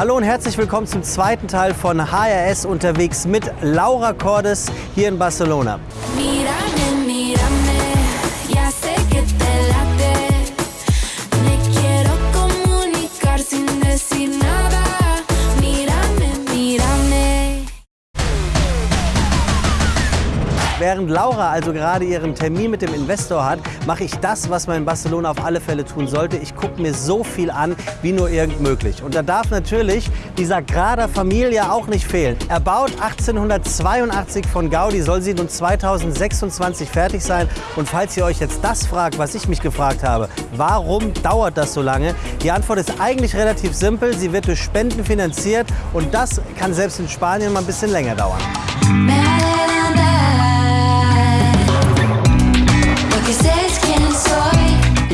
Hallo und herzlich willkommen zum zweiten Teil von HRS unterwegs mit Laura Cordes hier in Barcelona. Mírame, Während Laura also gerade ihren Termin mit dem Investor hat, mache ich das, was man in Barcelona auf alle Fälle tun sollte. Ich gucke mir so viel an, wie nur irgend möglich. Und da darf natürlich dieser Grada Familia auch nicht fehlen. Erbaut 1882 von Gaudi, soll sie nun 2026 fertig sein. Und falls ihr euch jetzt das fragt, was ich mich gefragt habe, warum dauert das so lange? Die Antwort ist eigentlich relativ simpel. Sie wird durch Spenden finanziert und das kann selbst in Spanien mal ein bisschen länger dauern.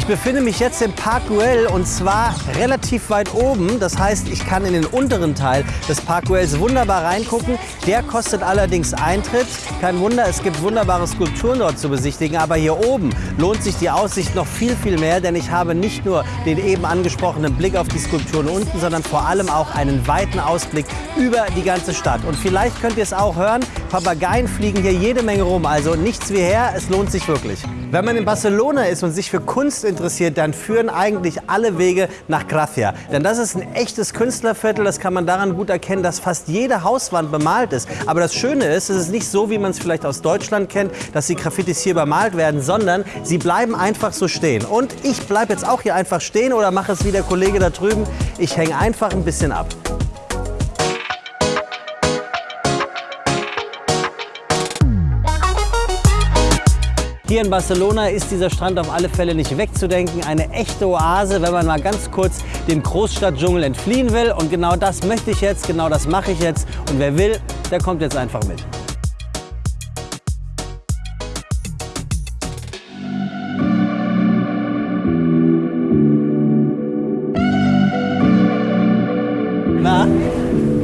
Ich befinde mich jetzt im Park Güell und zwar relativ weit oben. Das heißt, ich kann in den unteren Teil des Park Güells wunderbar reingucken. Der kostet allerdings Eintritt. Kein Wunder, es gibt wunderbare Skulpturen dort zu besichtigen. Aber hier oben lohnt sich die Aussicht noch viel, viel mehr, denn ich habe nicht nur den eben angesprochenen Blick auf die Skulpturen unten, sondern vor allem auch einen weiten Ausblick über die ganze Stadt. Und vielleicht könnt ihr es auch hören, Papageien fliegen hier jede Menge rum. Also nichts wie her, es lohnt sich wirklich. Wenn man in Barcelona ist und sich für Kunst interessiert, dann führen eigentlich alle Wege nach Gracia. Denn das ist ein echtes Künstlerviertel, das kann man daran gut erkennen, dass fast jede Hauswand bemalt ist. Aber das Schöne ist, es ist nicht so, wie man es vielleicht aus Deutschland kennt, dass die Graffitis hier bemalt werden, sondern sie bleiben einfach so stehen. Und ich bleibe jetzt auch hier einfach stehen oder mache es wie der Kollege da drüben. Ich hänge einfach ein bisschen ab. Hier in Barcelona ist dieser Strand auf alle Fälle nicht wegzudenken. Eine echte Oase, wenn man mal ganz kurz dem Großstadtdschungel entfliehen will. Und genau das möchte ich jetzt, genau das mache ich jetzt. Und wer will, der kommt jetzt einfach mit. Na,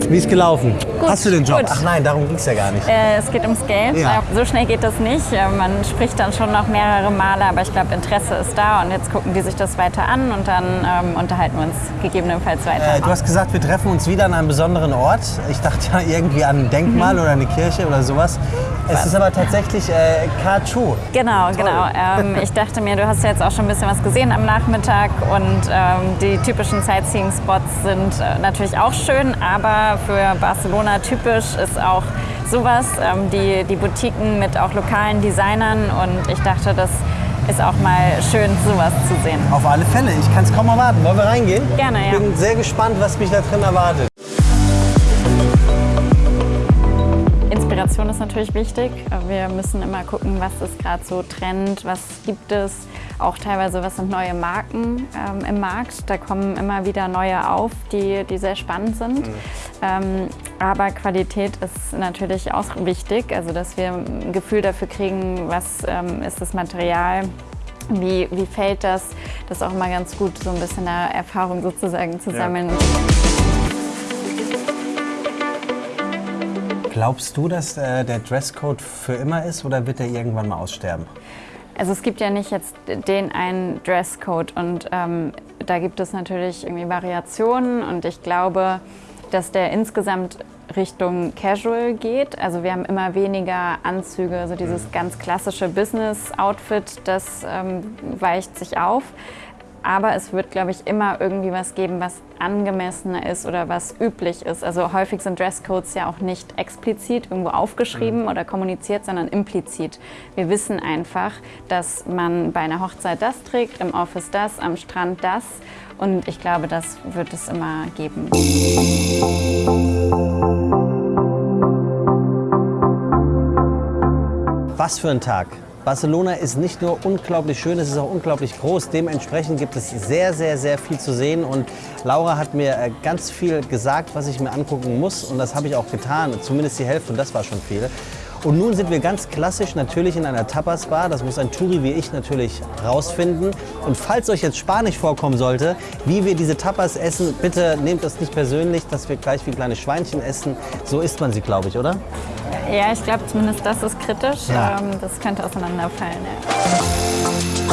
wie ist gelaufen? Gut, Hast du den Job? gut. Ach nein, darum ging es ja gar nicht. Äh, es geht ums Geld. Ja. So schnell geht das nicht. Äh, Man spricht dann schon noch mehrere Male, aber ich glaube, Interesse ist da und jetzt gucken die sich das weiter an und dann ähm, unterhalten wir uns gegebenenfalls weiter. Äh, du hast gesagt, wir treffen uns wieder an einem besonderen Ort. Ich dachte ja irgendwie an ein Denkmal oder eine Kirche oder sowas. Es ist aber tatsächlich äh, K2. Genau, genau. Ähm, ich dachte mir, du hast ja jetzt auch schon ein bisschen was gesehen am Nachmittag und ähm, die typischen Sightseeing-Spots sind äh, natürlich auch schön, aber für Barcelona typisch ist auch sowas, ähm, die, die Boutiquen mit auch lokalen Designern und ich dachte, das ist auch mal schön, sowas zu sehen. Auf alle Fälle. Ich kann es kaum erwarten. Wollen wir reingehen? Gerne, ja. Ich bin sehr gespannt, was mich da drin erwartet. Inspiration ist natürlich wichtig. Wir müssen immer gucken, was ist gerade so Trend, was gibt es. Auch teilweise, was sind neue Marken ähm, im Markt. Da kommen immer wieder neue auf, die, die sehr spannend sind. Ähm, aber Qualität ist natürlich auch wichtig. Also, dass wir ein Gefühl dafür kriegen, was ähm, ist das Material, wie, wie fällt das. Das ist auch immer ganz gut, so ein bisschen eine Erfahrung sozusagen zu sammeln. Glaubst du, dass äh, der Dresscode für immer ist oder wird er irgendwann mal aussterben? Also es gibt ja nicht jetzt den einen Dresscode und ähm, da gibt es natürlich irgendwie Variationen und ich glaube, dass der insgesamt Richtung Casual geht. Also wir haben immer weniger Anzüge, also dieses ganz klassische Business-Outfit, das ähm, weicht sich auf. Aber es wird, glaube ich, immer irgendwie was geben, was angemessener ist oder was üblich ist. Also häufig sind Dresscodes ja auch nicht explizit irgendwo aufgeschrieben oder kommuniziert, sondern implizit. Wir wissen einfach, dass man bei einer Hochzeit das trägt, im Office das, am Strand das. Und ich glaube, das wird es immer geben. Was für ein Tag. Barcelona ist nicht nur unglaublich schön, es ist auch unglaublich groß. Dementsprechend gibt es sehr, sehr, sehr viel zu sehen. Und Laura hat mir äh, ganz viel gesagt, was ich mir angucken muss. Und das habe ich auch getan. Zumindest die Hälfte und das war schon viel. Und nun sind wir ganz klassisch natürlich in einer Tapas-Bar. Das muss ein Touri wie ich natürlich rausfinden. Und falls euch jetzt Spanisch vorkommen sollte, wie wir diese Tapas essen, bitte nehmt das nicht persönlich, dass wir gleich wie kleine Schweinchen essen. So isst man sie, glaube ich, oder? Ja, ich glaube zumindest das ist kritisch. Ja. Ähm, das könnte auseinanderfallen. Ja.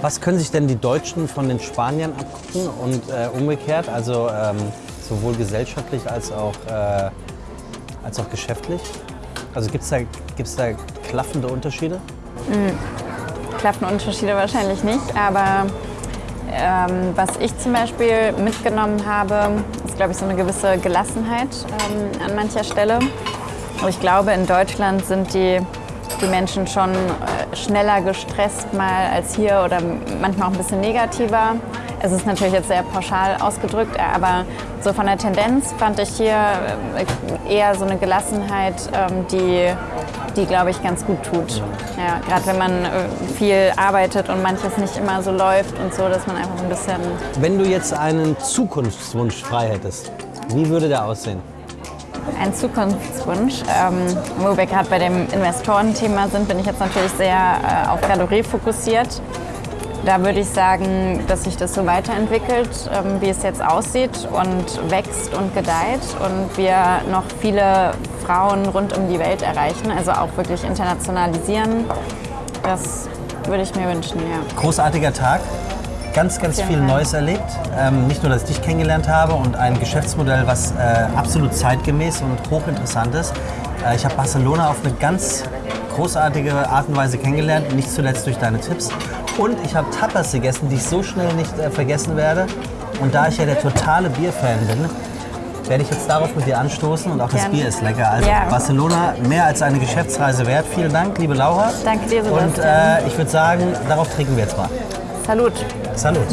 Was können sich denn die Deutschen von den Spaniern abgucken und äh, umgekehrt? Also ähm, sowohl gesellschaftlich als auch, äh, als auch geschäftlich? Also gibt es da, gibt's da klaffende Unterschiede? klaffen Unterschiede wahrscheinlich nicht, aber ähm, was ich zum Beispiel mitgenommen habe, glaube ich, so eine gewisse Gelassenheit ähm, an mancher Stelle. Ich glaube, in Deutschland sind die, die Menschen schon äh, schneller gestresst mal als hier oder manchmal auch ein bisschen negativer. Es ist natürlich jetzt sehr pauschal ausgedrückt, aber so von der Tendenz fand ich hier äh, eher so eine Gelassenheit, ähm, die, die glaube ich, ganz gut tut. Ja, Gerade wenn man äh, viel arbeitet und manches nicht immer so läuft und so, dass man einfach ein bisschen Wenn du jetzt einen Zukunftswunsch frei hättest, wie würde der aussehen? Ein Zukunftswunsch. Ähm, wo wir gerade bei dem Investorenthema sind, bin ich jetzt natürlich sehr äh, auf Galerie fokussiert. Da würde ich sagen, dass sich das so weiterentwickelt, ähm, wie es jetzt aussieht und wächst und gedeiht und wir noch viele Frauen rund um die Welt erreichen, also auch wirklich internationalisieren. Das würde ich mir wünschen, ja. Großartiger Tag, ganz, ganz viel Dank. Neues erlebt. Ähm, nicht nur, dass ich dich kennengelernt habe und ein Geschäftsmodell, was äh, absolut zeitgemäß und hochinteressant ist. Äh, ich habe Barcelona auf eine ganz großartige Art und Weise kennengelernt, nicht zuletzt durch deine Tipps. Und ich habe Tapas gegessen, die ich so schnell nicht äh, vergessen werde. Und da ich ja der totale Bierfan bin, werde ich jetzt darauf mit dir anstoßen und auch das Gerne. Bier ist lecker. Also Ja. Barcelona mehr als eine Geschäftsreise wert. Vielen Dank, liebe Laura. Danke dir, Und Sebastian. äh, ich würde sagen, darauf trinken wir jetzt mal. Salut! Salut.